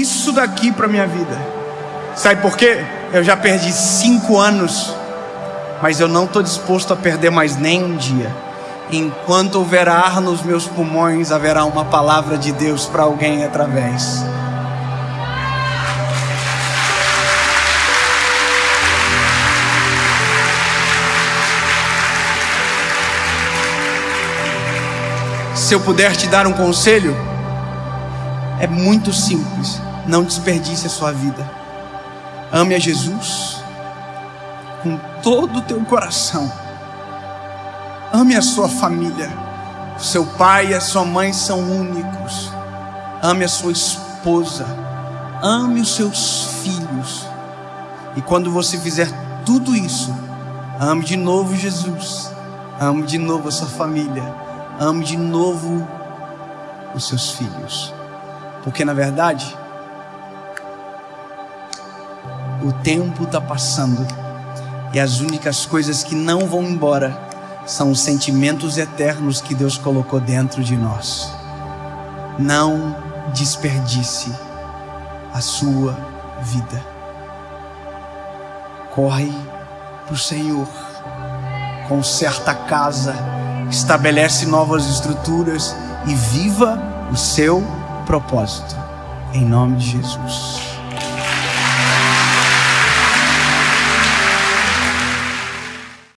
isso daqui para minha vida. Sabe por quê? Eu já perdi cinco anos, mas eu não estou disposto a perder mais nem um dia. Enquanto houver ar nos meus pulmões, haverá uma palavra de Deus para alguém através. Se eu puder te dar um conselho, é muito simples. Não desperdice a sua vida. Ame a Jesus com todo o teu coração. Ame a sua família. O seu pai e a sua mãe são únicos. Ame a sua esposa. Ame os seus filhos. E quando você fizer tudo isso, ame de novo Jesus. Ame de novo a sua família. Ame de novo os seus filhos. Porque na verdade, o tempo está passando e as únicas coisas que não vão embora são os sentimentos eternos que Deus colocou dentro de nós. Não desperdice a sua vida. Corre para o Senhor, conserta a casa, estabelece novas estruturas e viva o seu propósito. Em nome de Jesus.